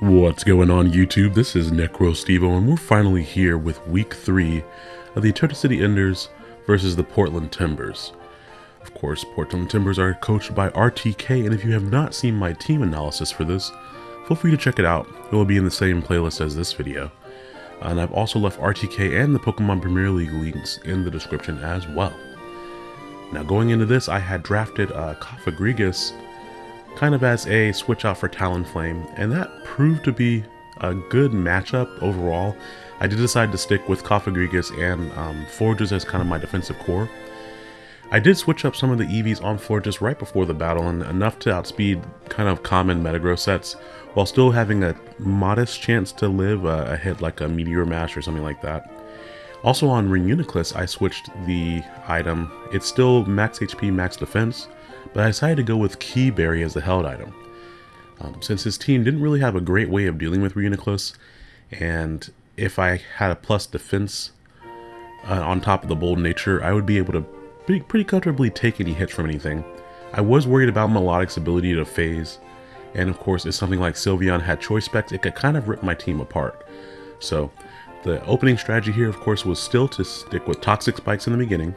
What's going on YouTube? This is NecroStevo and we're finally here with week 3 of the Eterna City Enders versus the Portland Timbers. Of course, Portland Timbers are coached by RTK and if you have not seen my team analysis for this, feel free to check it out. It will be in the same playlist as this video. And I've also left RTK and the Pokemon Premier League links in the description as well. Now going into this, I had drafted uh, Cofagrigus kind of as a switch out for Talonflame, and that proved to be a good matchup overall. I did decide to stick with Cofagrigus and um, Florges as kind of my defensive core. I did switch up some of the EVs on Florges right before the battle, and enough to outspeed kind of common Metagross sets, while still having a modest chance to live a, a hit like a Meteor Mash or something like that. Also on Reuniclus, I switched the item. It's still max HP, max defense, but I decided to go with Kee Berry as the held item. Um, since his team didn't really have a great way of dealing with Reuniclus, and if I had a plus defense uh, on top of the bold nature, I would be able to pretty, pretty comfortably take any hits from anything. I was worried about Milotic's ability to phase, and of course if something like Sylveon had choice specs, it could kind of rip my team apart. So the opening strategy here of course was still to stick with Toxic Spikes in the beginning,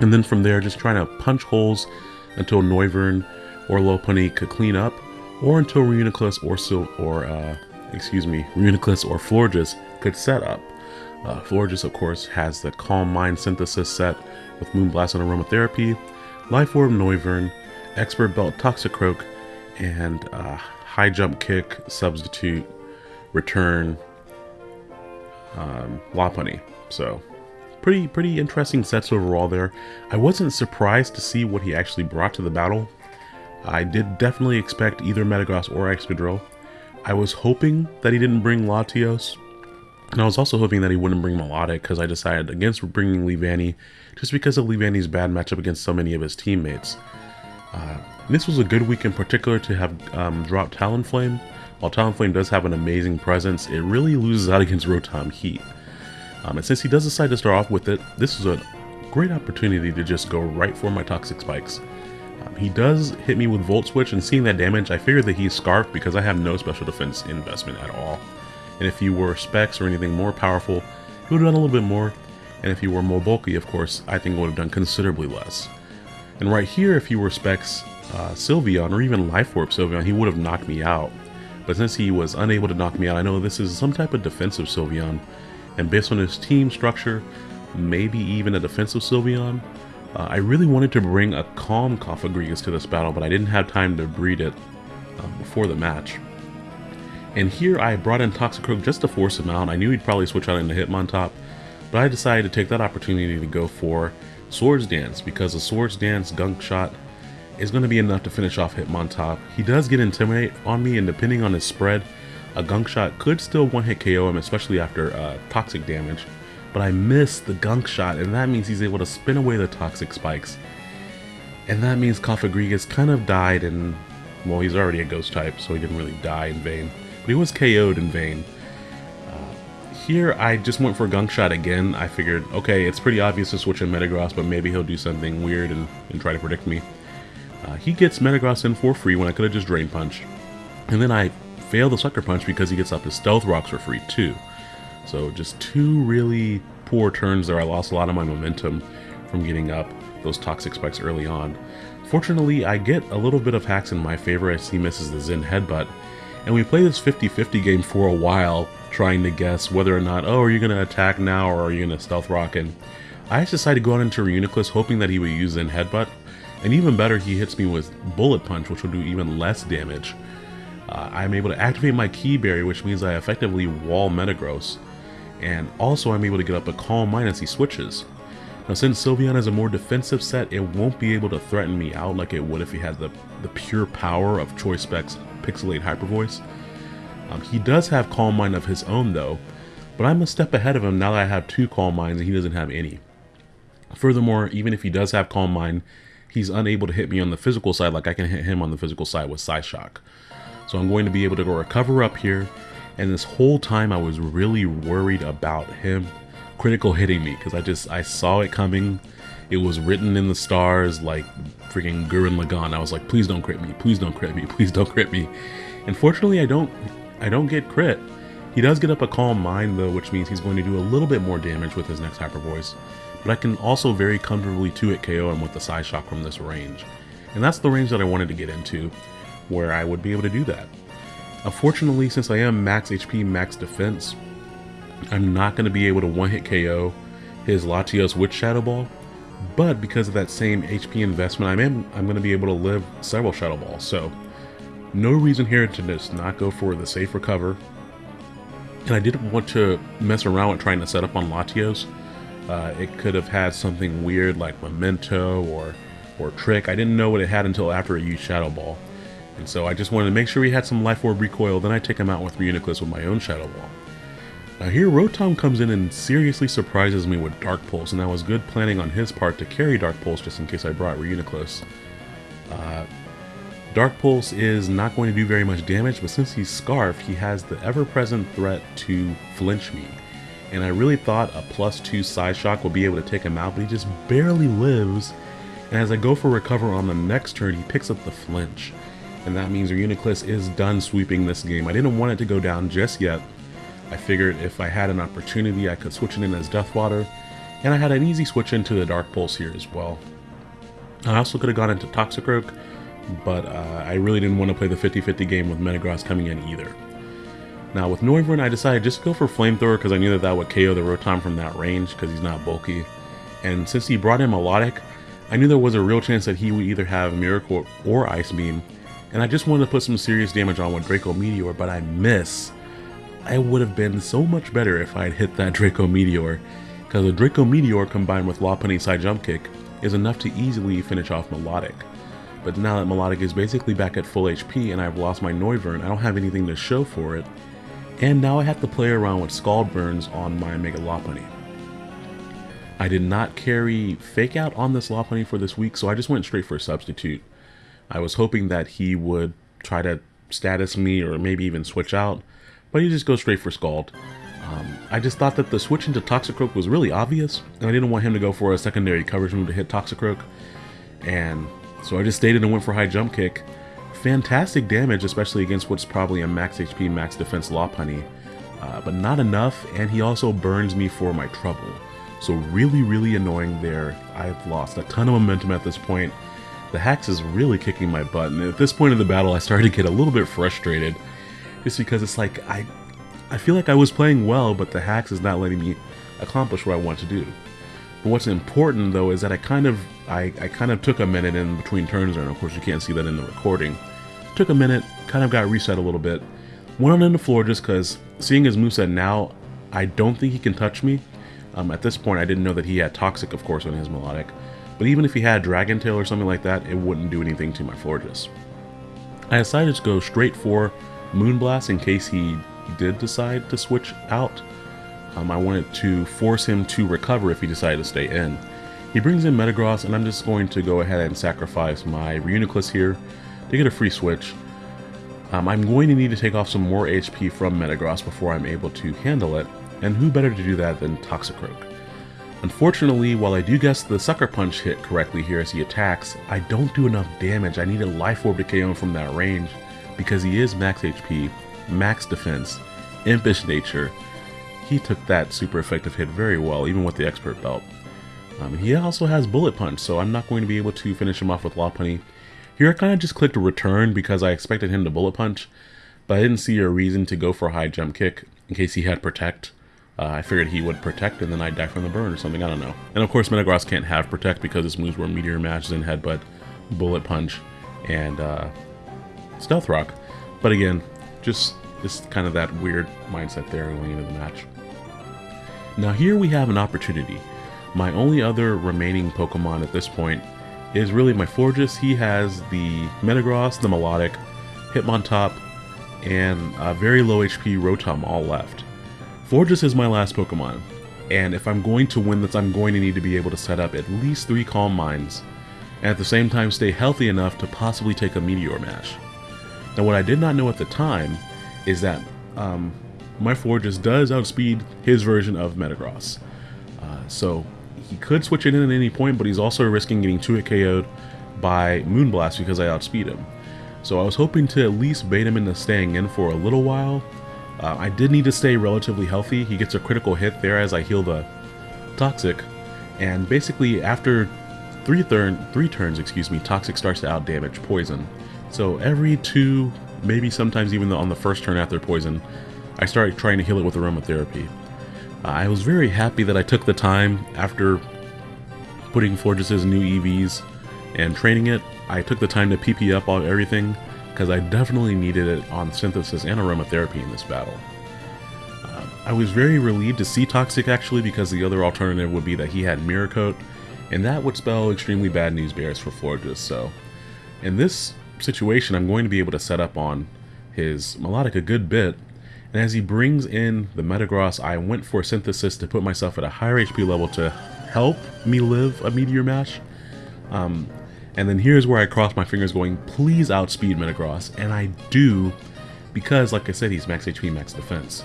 and then from there, just trying to punch holes until Noivern or Lopunny could clean up, or until Reuniclus or Sil or uh, excuse me, Reuniclus or Florges could set up. Uh, Florges, of course, has the Calm Mind Synthesis set with Moonblast and Aromatherapy, Life Orb Noivern, Expert Belt Toxicroak, and uh, High Jump Kick, Substitute, Return, um, Lopunny. So pretty pretty interesting sets overall there. I wasn't surprised to see what he actually brought to the battle. I did definitely expect either Metagross or Excadrill. I was hoping that he didn't bring Latios, and I was also hoping that he wouldn't bring Milotic because I decided against bringing Leavanny just because of Leavanny's bad matchup against so many of his teammates. Uh, this was a good week in particular to have um, dropped Talonflame. While Talonflame does have an amazing presence, it really loses out against Rotom Heat. Um, and since he does decide to start off with it, this is a great opportunity to just go right for my Toxic Spikes. Um, he does hit me with Volt Switch, and seeing that damage, I figured that he's Scarf because I have no special defense investment at all. And if he were Specs or anything more powerful, he would have done a little bit more. And if he were more bulky, of course, I think it would have done considerably less. And right here, if he were Specs uh, Sylveon, or even Life Orb Sylveon, he would have knocked me out. But since he was unable to knock me out, I know this is some type of defensive Sylveon, and based on his team structure, maybe even a defensive Sylveon, uh, I really wanted to bring a calm Cofagrigus to this battle, but I didn't have time to breed it uh, before the match. And here I brought in Toxicroak just to force him out. I knew he'd probably switch out into Hitmontop, but I decided to take that opportunity to go for Swords Dance because a Swords Dance Gunk Shot is going to be enough to finish off Hitmontop. He does get Intimidate on me, and depending on his spread, a gunk shot could still one-hit KO him, especially after uh, toxic damage. But I miss the gunk shot, and that means he's able to spin away the toxic spikes. And that means Cofagrigus kind of died and, well, he's already a ghost type, so he didn't really die in vain. But he was KO'd in vain. Uh, here, I just went for gunk shot again. I figured, okay, it's pretty obvious to switch in Metagross, but maybe he'll do something weird and, and try to predict me. Uh, he gets Metagross in for free when I could have just Drain Punch. And then I fail the Sucker Punch because he gets up his Stealth Rocks for free too. So just two really poor turns there. I lost a lot of my momentum from getting up those Toxic Spikes early on. Fortunately, I get a little bit of hacks in my favor as he misses the Zen Headbutt. And we play this 50-50 game for a while, trying to guess whether or not, oh, are you going to attack now or are you going to Stealth Rock? And I just decided to go out into Reuniclus hoping that he would use Zen Headbutt. And even better, he hits me with Bullet Punch, which will do even less damage uh, I'm able to activate my Kee Berry, which means I effectively wall Metagross, and also I'm able to get up a Calm Mind as he switches. Now since Sylveon is a more defensive set, it won't be able to threaten me out like it would if he had the, the pure power of Choice Specs Pixelate Hyper Voice. Um, he does have Calm Mind of his own though, but I'm a step ahead of him now that I have two Calm Minds and he doesn't have any. Furthermore, even if he does have Calm Mind, he's unable to hit me on the physical side like I can hit him on the physical side with Psyshock. So I'm going to be able to go recover up here. And this whole time I was really worried about him critical hitting me because I just, I saw it coming. It was written in the stars like freaking Gurren Lagann. I was like, please don't crit me, please don't crit me, please don't crit me. Unfortunately, I don't I don't get crit. He does get up a Calm Mind though, which means he's going to do a little bit more damage with his next Hyper Voice. But I can also very comfortably 2-hit KO him with the Psyshock from this range. And that's the range that I wanted to get into, where I would be able to do that. Unfortunately, since I am max HP, max defense, I'm not going to be able to one-hit KO his Latios with Shadow Ball, but because of that same HP investment, I'm, in, I'm going to be able to live several Shadow Balls, so no reason here to just not go for the safe recover. And I didn't want to mess around with trying to set up on Latios. Uh, it could have had something weird like Memento or, or Trick. I didn't know what it had until after I used Shadow Ball. And so I just wanted to make sure he had some Life Orb recoil, then I take him out with Reuniclus with my own Shadow Ball. Now here Rotom comes in and seriously surprises me with Dark Pulse, and that was good planning on his part to carry Dark Pulse just in case I brought Reuniclus. Uh, Dark Pulse is not going to do very much damage, but since he's Scarf, he has the ever-present threat to flinch me. And I really thought a plus 2 Psyshock would be able to take him out, but he just barely lives. And as I go for Recover on the next turn, he picks up the flinch. And that means Reuniclus is done sweeping this game. I didn't want it to go down just yet, I figured if I had an opportunity, I could switch it in as Deathwater, and I had an easy switch into the Dark Pulse here as well. I also could have gone into Toxicroak, but uh, I really didn't want to play the 50-50 game with Metagross coming in either. Now with Noivern, I decided just to go for Flamethrower because I knew that that would KO the Rotom from that range because he's not bulky. And since he brought in Milotic, I knew there was a real chance that he would either have Mirror Coat or Ice Beam, and I just wanted to put some serious damage on with Draco Meteor, but I miss I would have been so much better if I had hit that Draco Meteor, because a Draco Meteor combined with Lopunny side jump kick is enough to easily finish off Milotic. But now that Milotic is basically back at full HP and I've lost my Noivern, I don't have anything to show for it, and now I have to play around with Scald Burns on my Mega Lopunny. I did not carry Fake Out on this Lopunny for this week, so I just went straight for a Substitute. I was hoping that he would try to status me or maybe even switch out, but he just goes straight for Scald. Um, I just thought that the switch into Toxicroak was really obvious, and I didn't want him to go for a secondary coverage move to hit Toxicroak. And so I just stayed in and went for High Jump Kick. Fantastic damage, especially against what's probably a max HP, max defense Lopunny. Uh, but not enough, and he also burns me for my trouble. So really, really annoying there. I've lost a ton of momentum at this point. The Hax is really kicking my butt, and at this point in the battle I started to get a little bit frustrated just because it's like I I feel like I was playing well, but the Hax is not letting me accomplish what I want to do. But what's important though is that I kind of I, I kind of took a minute in between turns there, and of course you can't see that in the recording. Took a minute, kind of got reset a little bit. Went on the floor just because seeing his moveset now, I don't think he can touch me. Um, at this point, I didn't know that he had Toxic, of course, on his Milotic. But even if he had Dragon Tail or something like that, it wouldn't do anything to my Florges. I decided to go straight for Moonblast in case he did decide to switch out. Um, I wanted to force him to recover if he decided to stay in. He brings in Metagross, and I'm just going to go ahead and sacrifice my Reuniclus here to get a free switch. Um, I'm going to need to take off some more HP from Metagross before I'm able to handle it, and who better to do that than Toxicroak. Unfortunately, while I do guess the Sucker Punch hit correctly here as he attacks, I don't do enough damage. I need a Life Orb to KO him from that range, because he is max HP, max defense, impish nature. He took that super effective hit very well, even with the expert belt. Um, he also has bullet punch, so I'm not going to be able to finish him off with Lopunny. Here I kind of just clicked return because I expected him to bullet punch, but I didn't see a reason to go for a high jump kick in case he had protect. Uh, I figured he would protect and then I'd die from the burn or something, I don't know. And of course Metagross can't have protect because his moves were Meteor Mash, and Headbutt, Bullet Punch, and uh, Stealth Rock. But again, just just kind of that weird mindset there going into the match. Now here we have an opportunity. My only other remaining Pokemon at this point is really my Florges. He has the Metagross, the Milotic, Hitmontop, and a very low HP Rotom all left. Florges is my last Pokemon, and if I'm going to win this, I'm going to need to be able to set up at least three Calm Minds, and at the same time stay healthy enough to possibly take a Meteor Mash. Now what I did not know at the time is that um, my Florges does outspeed his version of Metagross. Uh, so he could switch it in at any point, but he's also risking getting 2-hit KO'd by Moonblast because I outspeed him. So I was hoping to at least bait him into staying in for a little while. Uh, I did need to stay relatively healthy. He gets a critical hit there as I heal the Toxic. And basically after three, three turns, excuse me, Toxic starts to outdamage Poison. So every two, maybe sometimes even on the first turn after Poison, I started trying to heal it with aromatherapy. I was very happy that I took the time after putting Florges' new EVs and training it. I took the time to PP up on everything because I definitely needed it on Synthesis and aromatherapy in this battle. Uh, I was very relieved to see Toxic actually because the other alternative would be that he had Mirror Coat and that would spell extremely bad news bears for Florges. So in this situation, I'm going to be able to set up on his Milotic a good bit and as he brings in the Metagross, I went for Synthesis to put myself at a higher HP level to help me live a Meteor Mash. Um, and then here's where I cross my fingers going, please outspeed Metagross. And I do, because like I said, he's max HP, max defense.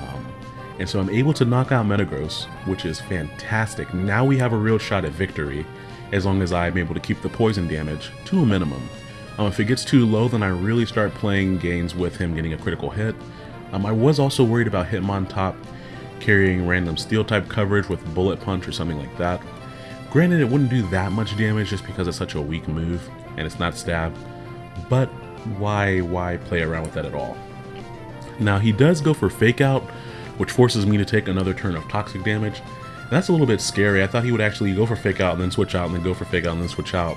Um, and so I'm able to knock out Metagross, which is fantastic. Now we have a real shot at victory, as long as I'm able to keep the poison damage to a minimum. Um, if it gets too low, then I really start playing games with him getting a critical hit. Um, I was also worried about Hitmontop carrying random steel type coverage with bullet punch or something like that. Granted it wouldn't do that much damage just because it's such a weak move and it's not stab, but why why play around with that at all? Now he does go for fake out, which forces me to take another turn of toxic damage. That's a little bit scary. I thought he would actually go for fake out and then switch out and then go for fake out and then switch out,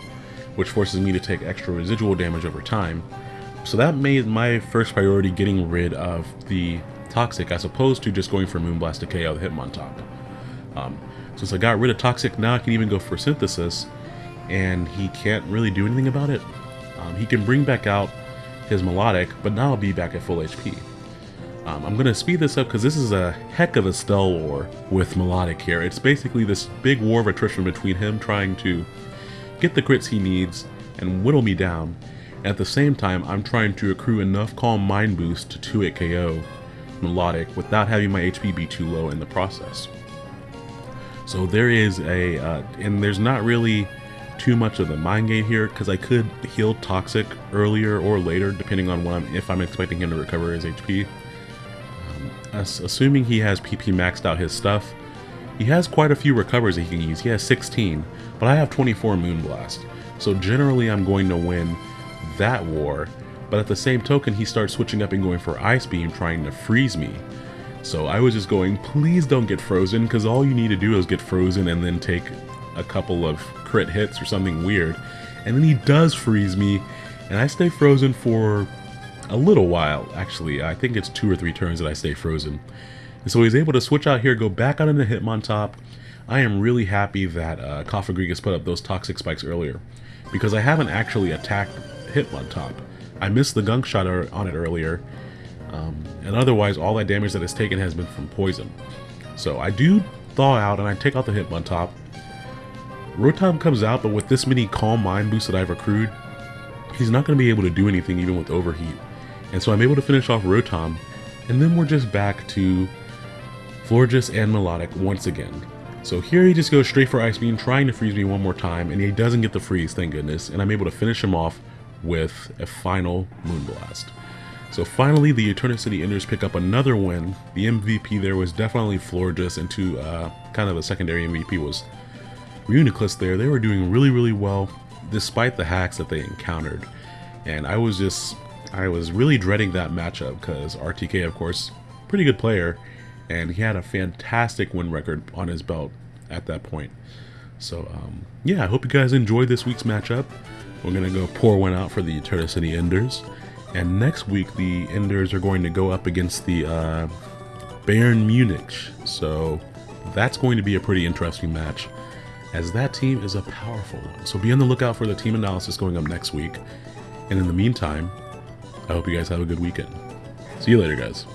which forces me to take extra residual damage over time. So that made my first priority getting rid of the Toxic as opposed to just going for Moonblast to KO the Hitmontop. Um, since I got rid of Toxic, now I can even go for Synthesis, and he can't really do anything about it. Um, he can bring back out his Milotic, but now I'll be back at full HP. Um, I'm going to speed this up because this is a heck of a stall war with Milotic here. It's basically this big war of attrition between him trying to get the crits he needs and whittle me down, at the same time, I'm trying to accrue enough Calm Mind Boost to 2 hit KO Milotic without having my HP be too low in the process. So there is a, uh, and there's not really too much of the mind game here because I could heal Toxic earlier or later depending on I'm, if I'm expecting him to recover his HP. Um, assuming he has PP maxed out his stuff, he has quite a few recovers that he can use. He has 16, but I have 24 Moonblast. So generally I'm going to win that war, but at the same token, he starts switching up and going for Ice Beam, trying to freeze me. So I was just going, please don't get frozen, because all you need to do is get frozen and then take a couple of crit hits or something weird. And then he does freeze me, and I stay frozen for a little while, actually. I think it's two or three turns that I stay frozen. And so he's able to switch out here, go back out into Hitmontop. I am really happy that uh, Cofagrigus put up those toxic spikes earlier, because I haven't actually attacked Hitmontop. I missed the gunk shot on it earlier, um, and otherwise all that damage that is taken has been from poison. So I do thaw out and I take out the Hitmontop. Rotom comes out, but with this many Calm Mind boosts that I've accrued, he's not going to be able to do anything even with Overheat. And so I'm able to finish off Rotom, and then we're just back to Florges and Milotic once again. So here he just goes straight for Ice Beam, trying to freeze me one more time, and he doesn't get the freeze, thank goodness, and I'm able to finish him off with a final Moonblast. So finally, the City Enders pick up another win. The MVP there was definitely Florges, and to uh, kind of a secondary MVP was Reuniclus there. They were doing really, really well, despite the hacks that they encountered. And I was just, I was really dreading that matchup, because RTK, of course, pretty good player, and he had a fantastic win record on his belt at that point. So, um, yeah, I hope you guys enjoyed this week's matchup. We're going to go pour one out for the Eterna City Enders. And next week, the Enders are going to go up against the uh, Bayern Munich. So that's going to be a pretty interesting match, as that team is a powerful one. So be on the lookout for the team analysis going up next week. And in the meantime, I hope you guys have a good weekend. See you later, guys.